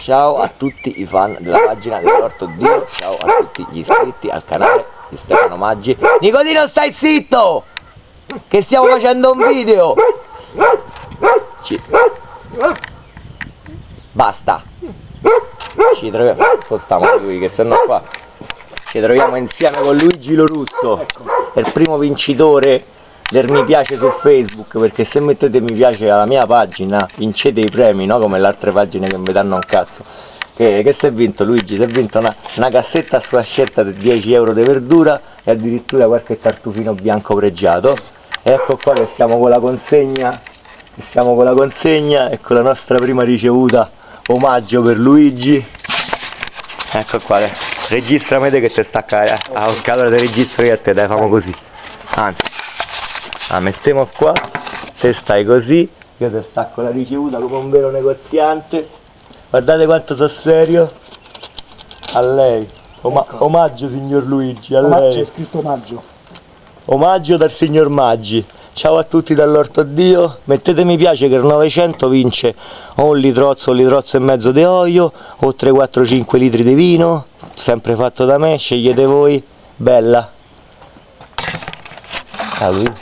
ciao a tutti i fan della pagina dell'Orto Dio, ciao a tutti gli iscritti al canale di Stefano Maggi. Nicodino stai zitto! Che stiamo facendo un video! Ci... Basta! Ci troviamo, spostiamo lui che se no qua ci troviamo insieme con Luigi Lorusso, è il primo vincitore del mi piace su Facebook perché se mettete mi piace alla mia pagina vincete i premi, no? Come le altre pagine che mi danno un cazzo. Che, che si è vinto Luigi? Si è vinto una, una cassetta a sua scelta di 10 euro di verdura e addirittura qualche tartufino bianco pregiato. E ecco qua che siamo con la consegna, che siamo con la consegna e con la nostra prima ricevuta omaggio per Luigi. Ecco qua, eh. registra me che ti stacca, eh. Ah, ok, allora ti registro io a te, dai, famo così. Anzi la mettiamo qua te stai così io ti stacco la ricevuta come un vero negoziante. Guardate quanto sono serio. A lei. Oma ecco. omaggio signor Luigi a omaggio, lei. c'è scritto omaggio. Omaggio dal signor Maggi. Ciao a tutti dall'orto Dio mettete mi piace che il 900 vince o un litrozzo o un litrozzo e mezzo di olio o 3 4 5 litri di vino sempre fatto da me scegliete voi. Bella. A lui